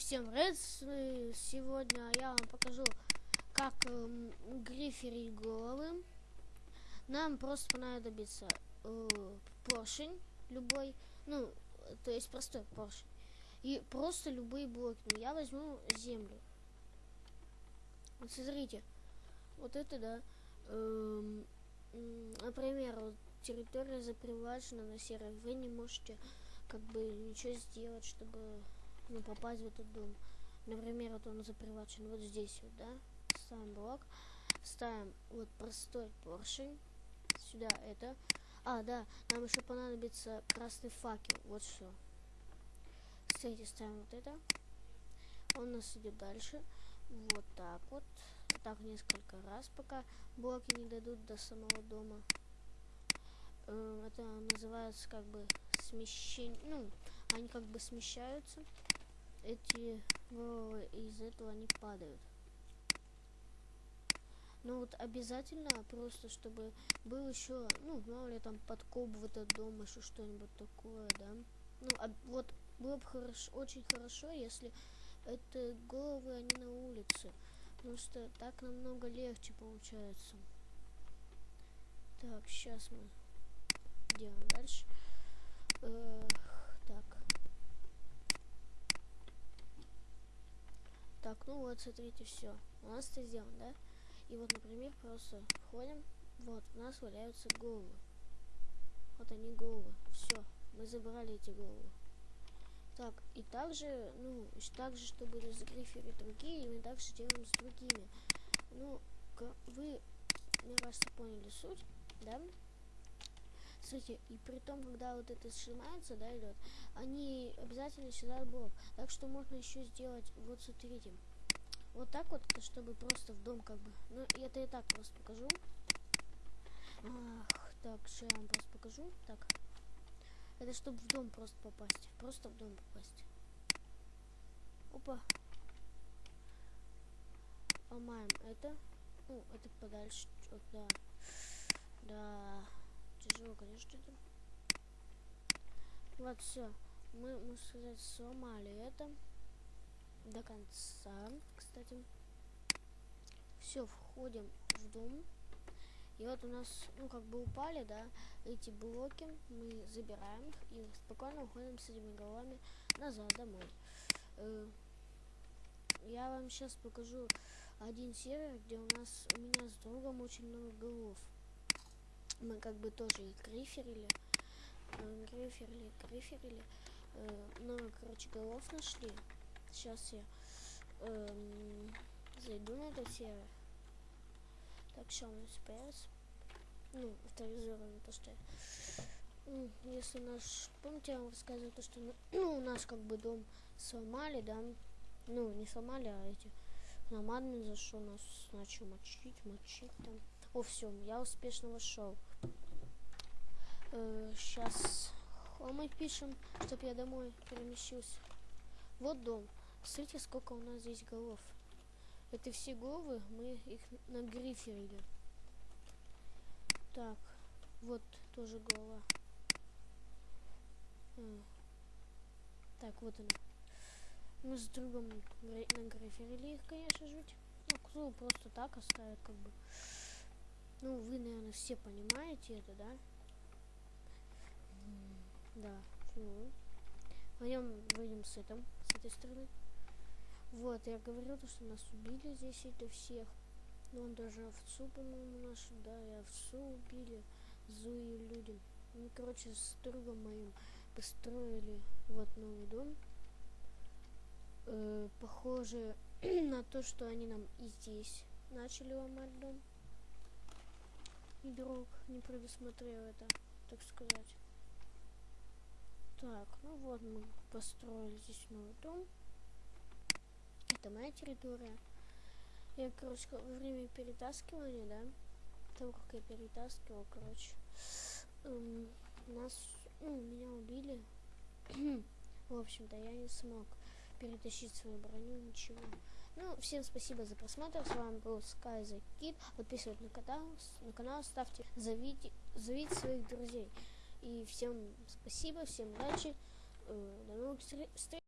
Всем привет! Сегодня я вам покажу, как э, гриферить головы. Нам просто понадобится э, поршень любой, ну, то есть простой поршень. И просто любые блоки. Ну, я возьму землю. Вот смотрите, вот это, да. Э, например, вот территория запривачена на серой. Вы не можете как бы ничего сделать, чтобы ну, попасть в этот дом. Например, вот он запривачен вот здесь вот, да? Ставим блок, ставим вот простой поршень, сюда это. А, да, нам еще понадобится красный факел, вот что. Кстати, ставим вот это. Он у нас идет дальше. Вот так вот. Так несколько раз, пока блоки не дойдут до самого дома. Эм, это называется как бы смещение. Ну, они как бы смещаются эти из этого не падают. Ну вот обязательно просто, чтобы был еще, ну, мало ли там подкоп в этот дом, еще что-нибудь такое, да. Ну, а вот было бы хорошо, очень хорошо, если это головы, они на улице. Потому что так намного легче получается. Так, сейчас мы делаем дальше. Э, так. Так, ну вот, смотрите, все. У нас это сделано, да? И вот, например, просто входим. Вот, у нас валяются головы. Вот они головы. Все, мы забрали эти головы. Так, и также, ну, также, чтобы разгриферить другие, мы также делаем с другими. Ну, вы, мне кажется, поняли суть, да? Смотрите, и при том, когда вот это сжимается, да, идет, они обязательно сюда блок. Так что можно еще сделать, вот смотрите, вот так вот, чтобы просто в дом как бы. Ну, это я так просто покажу. Ах, так, что я вам просто покажу. Так. Это чтобы в дом просто попасть. Просто в дом попасть. Опа. Ломаем это. Ну, это подальше. Да. Да тяжело, конечно, это. Вот, все. Мы, можно сказать, сломали это до конца, кстати. Все, входим в дом. И вот у нас, ну, как бы упали, да, эти блоки. Мы забираем их и спокойно уходим с этими головами назад домой. Э, я вам сейчас покажу один сервер, где у нас, у меня с другом очень много голов мы как бы тоже их гриферили, э, гриферили, гриферили, э, но, короче, голов нашли. Сейчас я э, зайду на этот сервер. Так, что у нас появится? Ну, авторизовано то, что ну, если наш, помните, я вам рассказывал то, что ну, у нас как бы дом сломали, да, ну, не сломали, а эти намадный зашел, нас начал мочить, мочить там. О, все, я успешно вошел. Э, сейчас а мы пишем, чтобы я домой перемещился. Вот дом. Смотрите, сколько у нас здесь голов. Это все головы, мы их нагриферили. Так, вот тоже голова. А. Так, вот она. Мы с другом нагриферили их, конечно же. Ну, кто просто так оставит, как бы. Ну, вы, наверное, все понимаете это, да? Да. Ну. Пойдем, выйдем с, этом, с этой стороны. Вот, я говорил, то, что нас убили здесь это всех. Ну, он даже овцу, по-моему, нашу, да, и овцу убили. Зуи люди. Ну, короче, с другом моим построили вот новый дом. Э, похоже на то, что они нам и здесь начали ломать дом игрок не предусмотрел это, так сказать. Так, ну вот мы построили здесь новый дом. Это моя территория. Я, короче, во время перетаскивания, да, того, как я перетаскивал, короче, эм, нас, ну, меня убили. В общем-то, я не смог перетащить свою броню, ничего. Ну, всем спасибо за просмотр. С вами был Sky the Kid. Подписывайтесь на канал, на канал ставьте, зовите, зовите своих друзей. И всем спасибо, всем удачи. Э, до новых встреч.